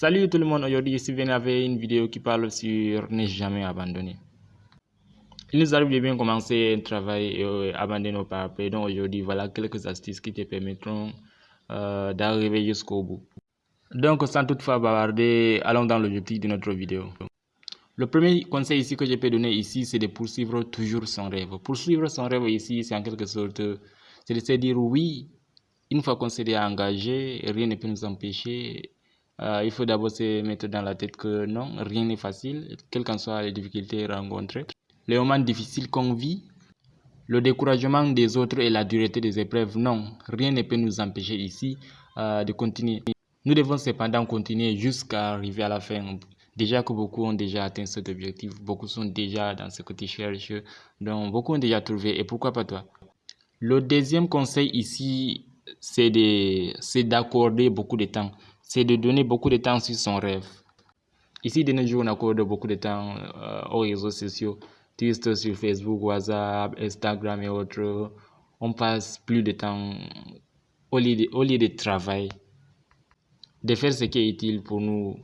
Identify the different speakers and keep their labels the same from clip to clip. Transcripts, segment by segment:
Speaker 1: Salut tout le monde, aujourd'hui ici venu avec une vidéo qui parle sur ne jamais abandonner. Il nous arrive de bien commencer un travail et euh, abandonner nos après. Donc aujourd'hui, voilà quelques astuces qui te permettront euh, d'arriver jusqu'au bout. Donc sans toutefois bavarder, allons dans l'objectif de notre vidéo. Le premier conseil ici que je peux donner ici, c'est de poursuivre toujours son rêve. Poursuivre son rêve ici, c'est en quelque sorte, c'est de se dire oui, une fois qu'on s'est engagé, rien ne peut nous empêcher euh, il faut d'abord se mettre dans la tête que non, rien n'est facile, quelles qu'en soient les difficultés rencontrées. Les moments difficiles qu'on vit, le découragement des autres et la dureté des épreuves, non, rien ne peut nous empêcher ici euh, de continuer. Nous devons cependant continuer jusqu'à arriver à la fin. Déjà que beaucoup ont déjà atteint cet objectif, beaucoup sont déjà dans ce que tu cherches, donc beaucoup ont déjà trouvé, et pourquoi pas toi? Le deuxième conseil ici, c'est d'accorder beaucoup de temps c'est de donner beaucoup de temps sur son rêve. Ici, de nos jours, on accorde beaucoup de temps euh, aux réseaux sociaux, Twitter sur Facebook, WhatsApp, Instagram et autres. On passe plus de temps au lieu de, au lieu de travail, de faire ce qui est utile pour nous.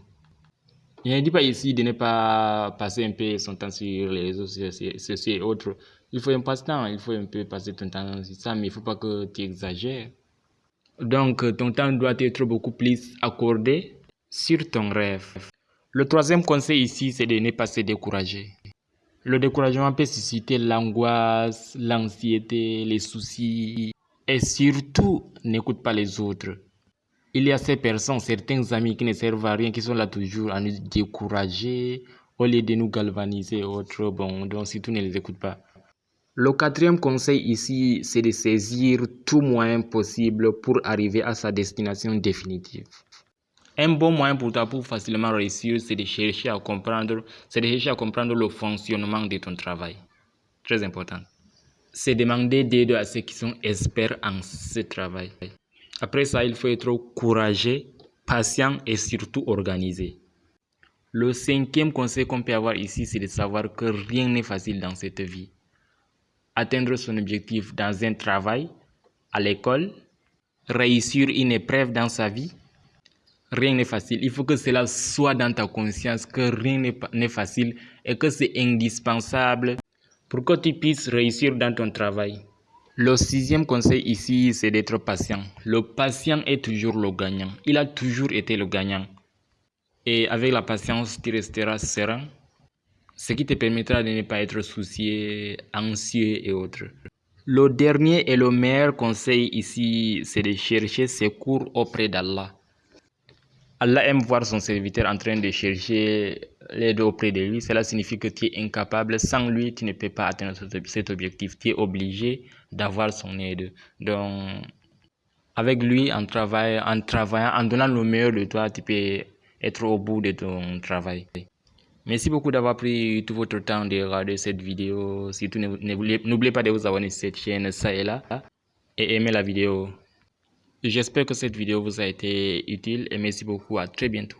Speaker 1: Je ne dis pas ici de ne pas passer un peu son temps sur les réseaux sociaux et autres. Il faut un passe-temps, il faut un peu passer ton temps sur ça, mais il ne faut pas que tu exagères. Donc, ton temps doit être beaucoup plus accordé sur ton rêve. Le troisième conseil ici, c'est de ne pas se décourager. Le découragement peut susciter l'angoisse, l'anxiété, les soucis. Et surtout, n'écoute pas les autres. Il y a ces personnes, certains amis qui ne servent à rien, qui sont là toujours à nous décourager, au lieu de nous galvaniser autres. Bon, donc surtout ne les écoute pas. Le quatrième conseil ici, c'est de saisir tout moyen possible pour arriver à sa destination définitive. Un bon moyen pour toi pour facilement réussir, c'est de chercher à comprendre, c'est de chercher à comprendre le fonctionnement de ton travail. Très important. C'est demander d'aide à ceux qui sont experts en ce travail. Après ça, il faut être courageux, patient et surtout organisé. Le cinquième conseil qu'on peut avoir ici, c'est de savoir que rien n'est facile dans cette vie atteindre son objectif dans un travail, à l'école, réussir une épreuve dans sa vie, rien n'est facile. Il faut que cela soit dans ta conscience que rien n'est facile et que c'est indispensable pour que tu puisses réussir dans ton travail. Le sixième conseil ici, c'est d'être patient. Le patient est toujours le gagnant. Il a toujours été le gagnant. Et avec la patience, tu resteras serein, ce qui te permettra de ne pas être soucié, anxieux et autres. Le dernier et le meilleur conseil ici, c'est de chercher secours auprès d'Allah. Allah aime voir son serviteur en train de chercher l'aide auprès de lui. Cela signifie que tu es incapable. Sans lui, tu ne peux pas atteindre cet objectif. Tu es obligé d'avoir son aide. Donc, avec lui, en, travaillant, en travaillant, en donnant le meilleur de toi, tu peux être au bout de ton travail. Merci beaucoup d'avoir pris tout votre temps de regarder cette vidéo. Surtout, n'oubliez pas de vous abonner sur cette chaîne, ça et là, et aimer la vidéo. J'espère que cette vidéo vous a été utile et merci beaucoup. À très bientôt.